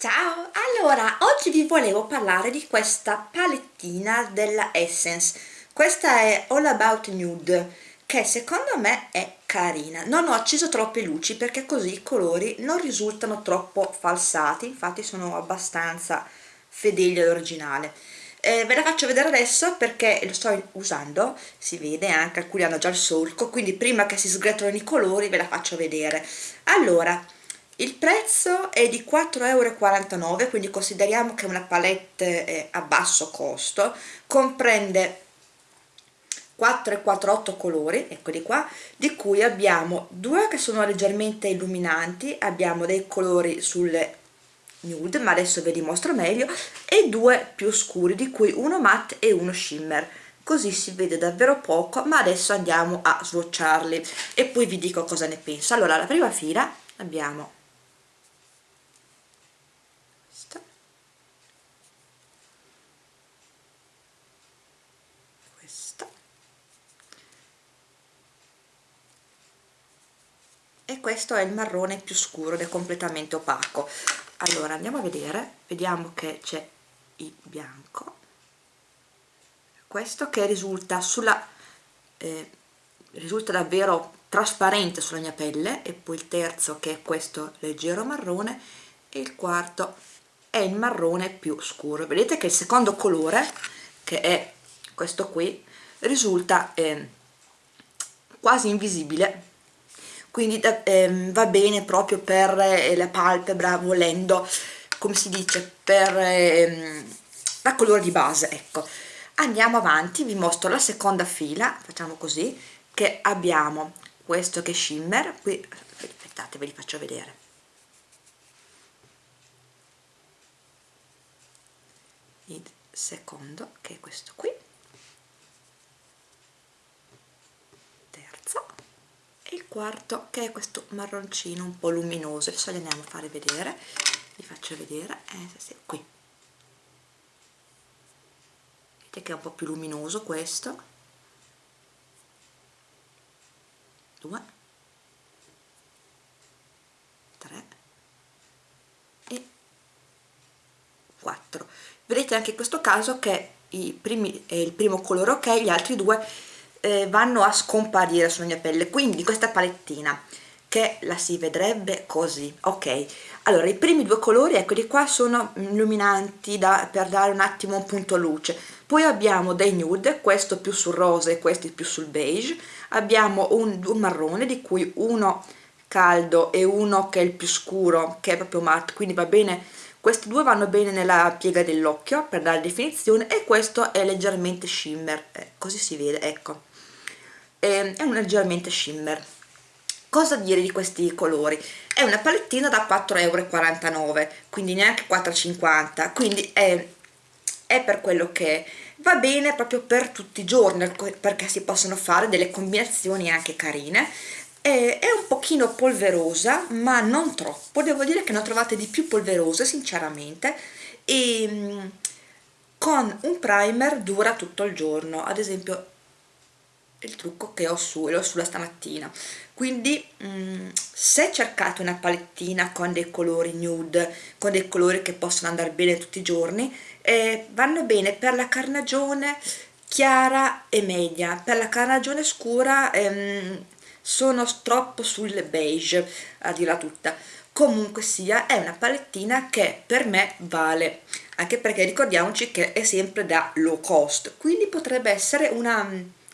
Ciao! Allora, oggi vi volevo parlare di questa palettina della Essence. Questa è All About Nude, che secondo me è carina. Non ho acceso troppe luci perché così i colori non risultano troppo falsati, infatti sono abbastanza fedeli all'originale. Eh, ve la faccio vedere adesso perché lo sto usando, si vede anche, alcuni hanno già il solco, quindi prima che si sgretolino i colori ve la faccio vedere. Allora, il prezzo è di 4,49 euro quindi consideriamo che una palette eh, a basso costo comprende 4 e 4 8 colori eccoli qua di cui abbiamo due che sono leggermente illuminanti abbiamo dei colori sulle nude ma adesso ve li mostro meglio e due più scuri di cui uno matte e uno shimmer. Così si vede davvero poco ma adesso andiamo a swatcharli e poi vi dico cosa ne penso. Allora la prima fila abbiamo e questo è il marrone più scuro ed è completamente opaco. Allora andiamo a vedere. Vediamo che c'è il bianco. Questo che risulta sulla eh, risulta davvero trasparente sulla mia pelle. E poi il terzo che è questo leggero marrone. E il quarto è il marrone più scuro. Vedete che il secondo colore che è questo qui risulta eh, quasi invisibile. Quindi ehm, va bene proprio per eh, la palpebra volendo come si dice per ehm, la colore di base ecco. Andiamo avanti vi mostro la seconda fila facciamo così che abbiamo questo che è shimmer. Qui aspettate ve li faccio vedere il secondo che è questo qui. E il quarto che è questo marroncino un po' luminoso. Adesso li andiamo a fare vedere. Vi faccio vedere. Eh, sì, qui. Vedete che è un po' più luminoso questo? 2 3 e 4 vedete anche in questo caso che primi, è il primo colore ok? Gli altri due eh, vanno a scomparire sulla mia pelle. Quindi questa palettina che la si vedrebbe così ok? Allora i primi due colori eccoli qua sono illuminanti da, per dare un attimo un punto luce. Poi abbiamo dei nude questo più sul rosa e questi più sul beige. Abbiamo un, un marrone di cui uno caldo e uno che è il più scuro che è proprio matte. Quindi va bene questi due vanno bene nella piega dell'occhio per dare definizione e questo è leggermente shimmer eh, così si vede ecco. Eh, è un leggermente shimmer. Cosa dire di questi colori? È una palettina da 4,49 euro quindi neanche 4,50 quindi è, è per quello che va bene proprio per tutti i giorni perché si possono fare delle combinazioni anche carine è, è un pochino polverosa ma non troppo. Devo dire che ne ho trovate di più polverose sinceramente. E mm, con un primer dura tutto il giorno. Ad esempio il trucco che ho su, l'ho sulla stamattina. Quindi mh, mm, se cercate una palettina con dei colori nude con dei colori che possono andare bene tutti i giorni eh, vanno bene per la carnagione chiara e media. Per la carnagione scura ehm, sono troppo sul beige a dirla tutta. Comunque sia è una palettina che per me vale anche perché ricordiamoci che è sempre da low cost quindi potrebbe essere una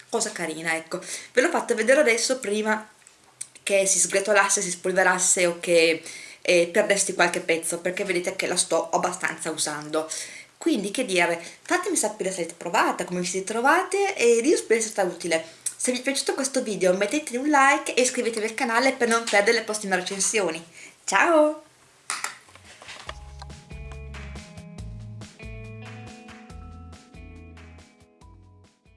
cosa carina ecco. Ve l'ho fatta vedere adesso prima che si sgretolasse, si spolverasse o che eh, perdesti qualche pezzo perché vedete che la sto abbastanza usando. Quindi che dire fatemi sapere se avete provata come vi siete trovate e io spero sia stata utile se vi è piaciuto questo video mettete un like e iscrivetevi al canale per non perdere le prossime recensioni. Ciao